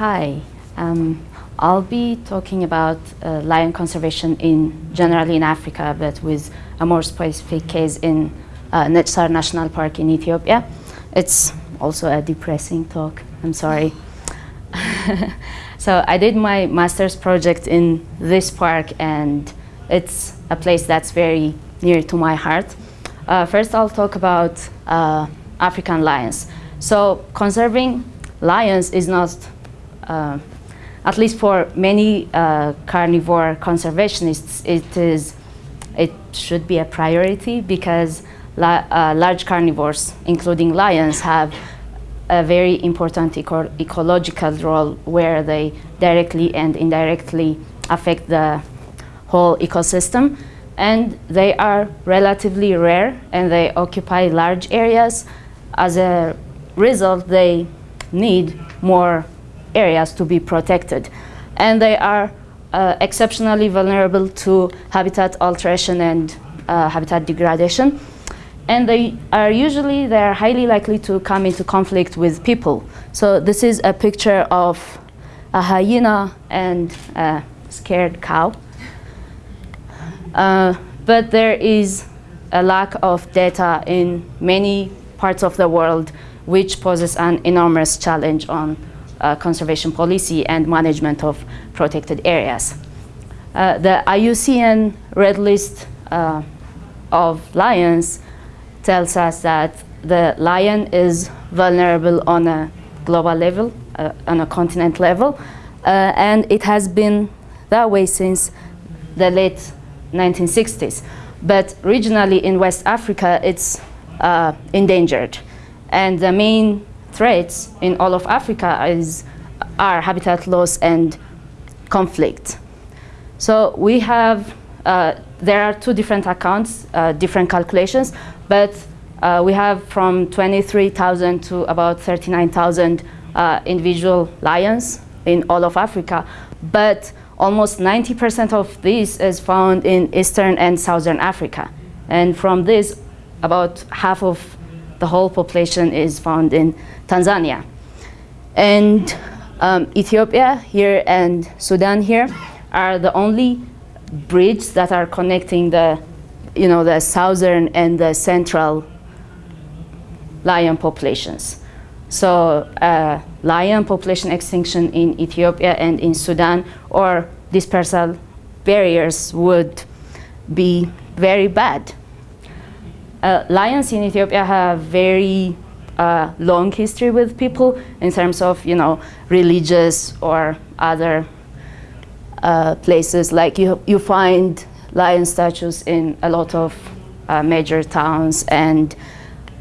Hi. Um, I'll be talking about uh, lion conservation in generally in Africa, but with a more specific case in uh, National Park in Ethiopia. It's also a depressing talk. I'm sorry. so I did my master's project in this park, and it's a place that's very near to my heart. Uh, first, I'll talk about uh, African lions. So conserving lions is not at least for many uh, carnivore conservationists, it is it should be a priority because la uh, large carnivores, including lions, have a very important eco ecological role where they directly and indirectly affect the whole ecosystem. And they are relatively rare and they occupy large areas. As a result, they need more areas to be protected. And they are uh, exceptionally vulnerable to habitat alteration and uh, habitat degradation. And they are usually, they are highly likely to come into conflict with people. So this is a picture of a hyena and a scared cow. Uh, but there is a lack of data in many parts of the world which poses an enormous challenge on uh, conservation policy and management of protected areas. Uh, the IUCN Red List uh, of lions tells us that the lion is vulnerable on a global level, uh, on a continent level, uh, and it has been that way since the late 1960s. But regionally in West Africa, it's uh, endangered. And the main threats in all of Africa is, are habitat loss and conflict. So we have, uh, there are two different accounts, uh, different calculations, but uh, we have from 23,000 to about 39,000 uh, individual lions in all of Africa, but almost 90% of this is found in Eastern and Southern Africa. And from this, about half of the whole population is found in Tanzania. And um, Ethiopia here and Sudan here are the only bridges that are connecting the, you know, the southern and the central lion populations. So uh, lion population extinction in Ethiopia and in Sudan or dispersal barriers would be very bad uh, lions in Ethiopia have very uh, long history with people in terms of, you know, religious or other uh, places. Like you, you find lion statues in a lot of uh, major towns and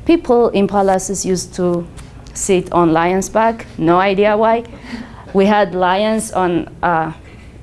people in palaces used to sit on lions' back, no idea why. We had lions on uh,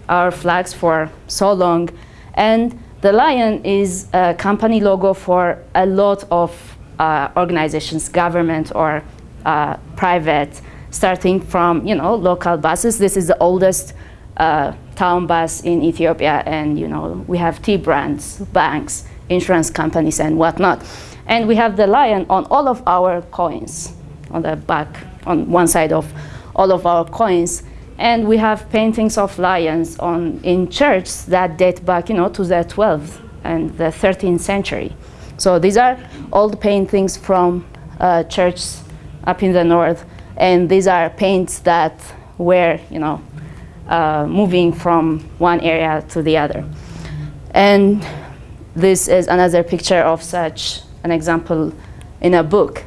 our flags for so long and the lion is a company logo for a lot of uh, organizations, government or uh, private, starting from you know local buses. This is the oldest uh, town bus in Ethiopia, and you know we have tea brands, banks, insurance companies, and whatnot. And we have the lion on all of our coins, on the back, on one side of all of our coins. And we have paintings of lions on, in churches that date back, you know, to the 12th and the 13th century. So these are old paintings from uh, churches up in the north, and these are paints that were, you know, uh, moving from one area to the other. And this is another picture of such an example in a book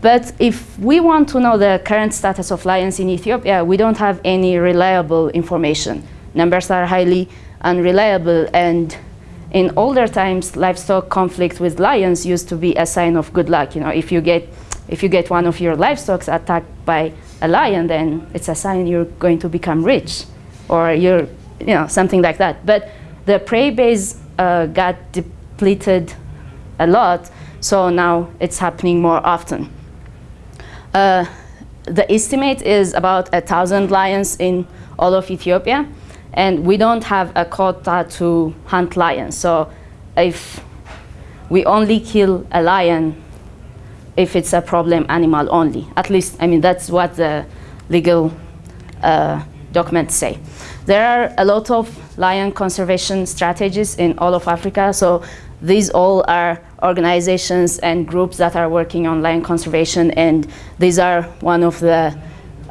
but if we want to know the current status of lions in Ethiopia, we don't have any reliable information. Numbers are highly unreliable and in older times, livestock conflict with lions used to be a sign of good luck. You know, if you get, if you get one of your livestock attacked by a lion, then it's a sign you're going to become rich or you're, you know, something like that. But the prey base uh, got depleted a lot, so now it's happening more often. Uh, the estimate is about a thousand lions in all of Ethiopia, and we don't have a quota to hunt lions. So if we only kill a lion if it's a problem animal only. At least, I mean, that's what the legal uh, documents say. There are a lot of lion conservation strategies in all of Africa, so these all are organizations and groups that are working on lion conservation, and these are one of the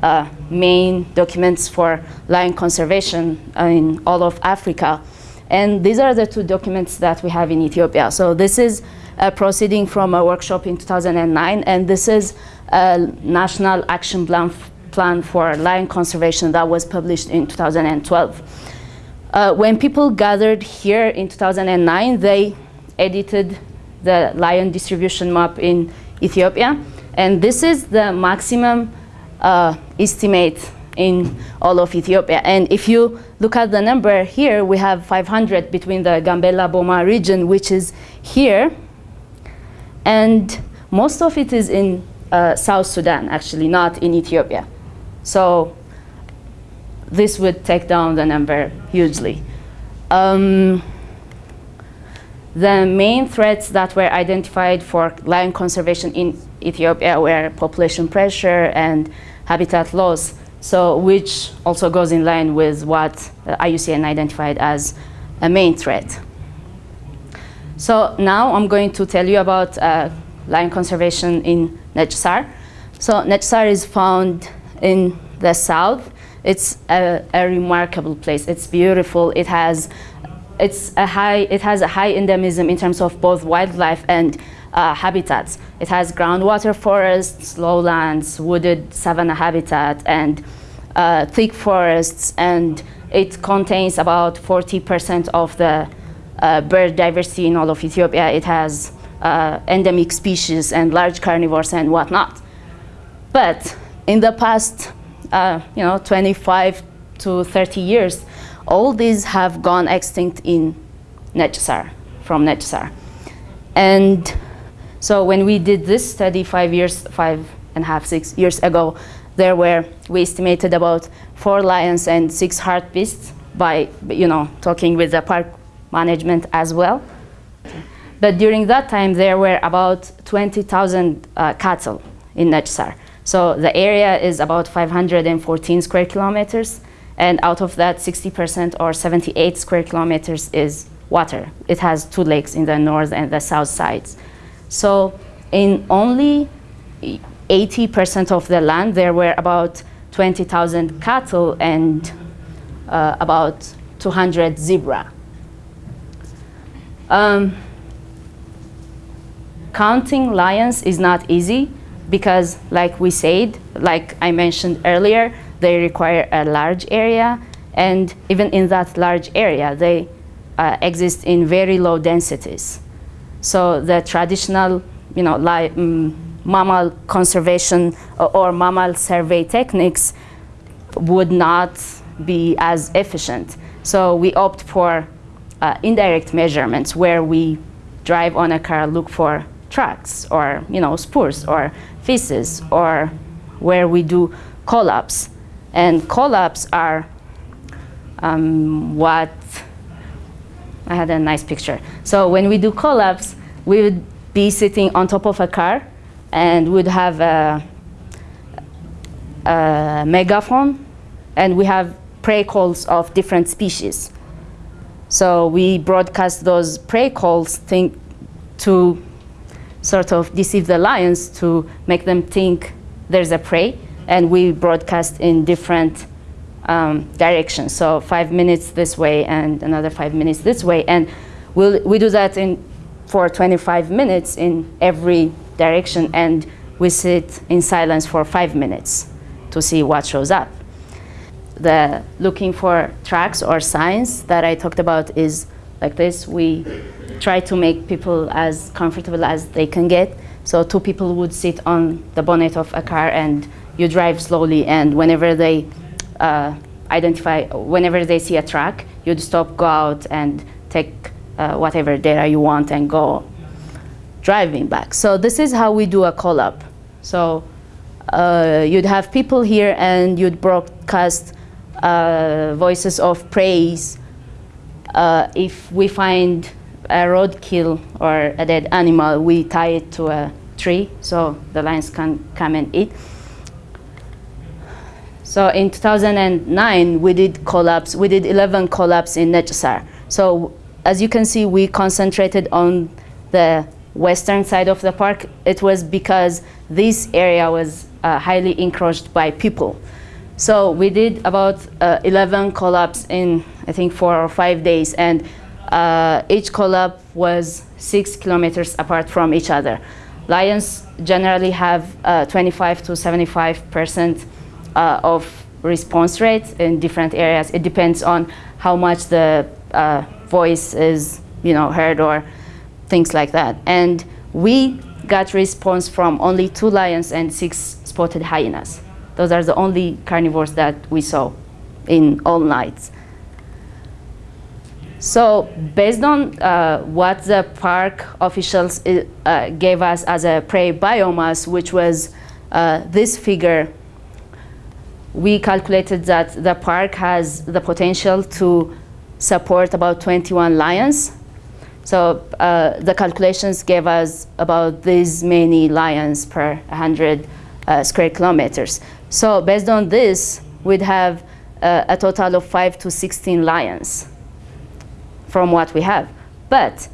uh, main documents for lion conservation in all of Africa. And these are the two documents that we have in Ethiopia. So this is a proceeding from a workshop in 2009, and this is a national action plan, plan for lion conservation that was published in 2012. Uh, when people gathered here in 2009, they edited the lion distribution map in Ethiopia, and this is the maximum uh, estimate in all of Ethiopia. And if you look at the number here, we have 500 between the Gambela Boma region, which is here, and most of it is in uh, South Sudan, actually, not in Ethiopia. So this would take down the number hugely. Um, the main threats that were identified for lion conservation in Ethiopia were population pressure and habitat loss, so which also goes in line with what IUCN identified as a main threat. So now I'm going to tell you about uh, lion conservation in Nechisar. So Nechisar is found in the south. It's a, a remarkable place. It's beautiful. It has it's a high, it has a high endemism in terms of both wildlife and uh, habitats. It has groundwater forests, lowlands, wooded savanna habitat, and uh, thick forests, and it contains about 40% of the uh, bird diversity in all of Ethiopia. It has uh, endemic species and large carnivores and whatnot. But in the past, uh, you know, 25 to 30 years, all these have gone extinct in Nechisar, from Nechisar. And so when we did this study five years, five and a half, six years ago, there were, we estimated about four lions and six hartebeests by, you know, talking with the park management as well. But during that time, there were about 20,000 uh, cattle in Nechisar. So the area is about 514 square kilometers. And out of that, 60% or 78 square kilometers is water. It has two lakes in the north and the south sides. So in only 80% of the land, there were about 20,000 cattle and uh, about 200 zebra. Um, counting lions is not easy because like we said, like I mentioned earlier, they require a large area, and even in that large area, they uh, exist in very low densities. So the traditional, you know, um, mammal conservation or, or mammal survey techniques would not be as efficient. So we opt for uh, indirect measurements where we drive on a car, look for tracks or you know spurs or feces, or where we do call-ups. And call-ups are um, what, I had a nice picture. So when we do call-ups, we would be sitting on top of a car and would have a, a megaphone and we have prey calls of different species. So we broadcast those prey calls think, to sort of deceive the lions to make them think there's a prey and we broadcast in different um, directions. So five minutes this way and another five minutes this way. And we'll, we do that in, for 25 minutes in every direction and we sit in silence for five minutes to see what shows up. The looking for tracks or signs that I talked about is like this. We try to make people as comfortable as they can get. So two people would sit on the bonnet of a car and you drive slowly and whenever they uh, identify, whenever they see a track, you'd stop, go out and take uh, whatever data you want and go driving back. So this is how we do a call-up. So uh, you'd have people here and you'd broadcast uh, voices of praise. Uh, if we find a roadkill or a dead animal, we tie it to a tree so the lions can come and eat. So in 2009, we did call-ups. We did 11 call-ups in Nechisar. So as you can see, we concentrated on the western side of the park. It was because this area was uh, highly encroached by people. So we did about uh, 11 call-ups in, I think, four or five days. And uh, each call-ups was six kilometers apart from each other. Lions generally have uh, 25 to 75 percent uh, of response rates in different areas. It depends on how much the uh, voice is, you know, heard or things like that. And we got response from only two lions and six spotted hyenas. Those are the only carnivores that we saw in all nights. So based on uh, what the park officials uh, gave us as a prey biomass, which was uh, this figure, we calculated that the park has the potential to support about 21 lions. So uh, the calculations gave us about this many lions per 100 uh, square kilometers. So based on this, we'd have uh, a total of 5 to 16 lions from what we have. But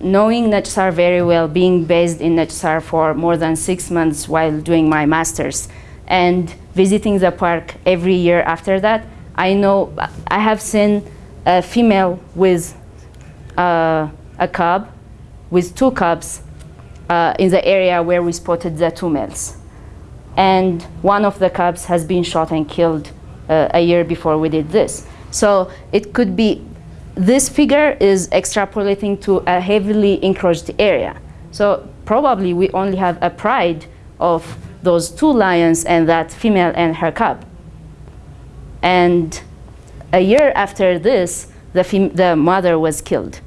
knowing Nechisar very well, being based in Nechisar for more than six months while doing my master's, and visiting the park every year after that, I know I have seen a female with uh, a cub, with two cubs uh, in the area where we spotted the two males. And one of the cubs has been shot and killed uh, a year before we did this. So it could be this figure is extrapolating to a heavily encroached area. So probably we only have a pride of those two lions and that female and her cub. And a year after this, the, the mother was killed.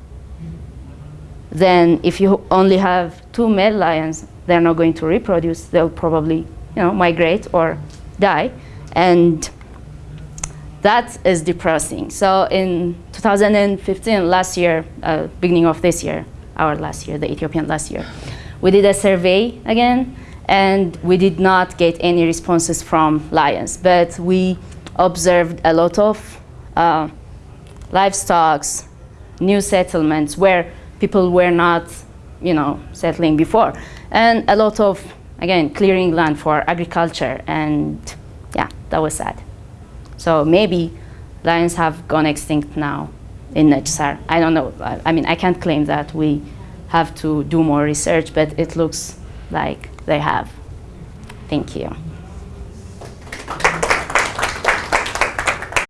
Then if you only have two male lions, they're not going to reproduce. They'll probably you know, migrate or die. And that is depressing. So in 2015, last year, uh, beginning of this year, our last year, the Ethiopian last year, we did a survey again, and we did not get any responses from lions, but we observed a lot of uh, livestock, new settlements where people were not, you know, settling before, and a lot of, again, clearing land for agriculture, and yeah, that was sad. So maybe lions have gone extinct now in Nechisar. I don't know. I, I mean, I can't claim that we have to do more research, but it looks like they have. Thank you.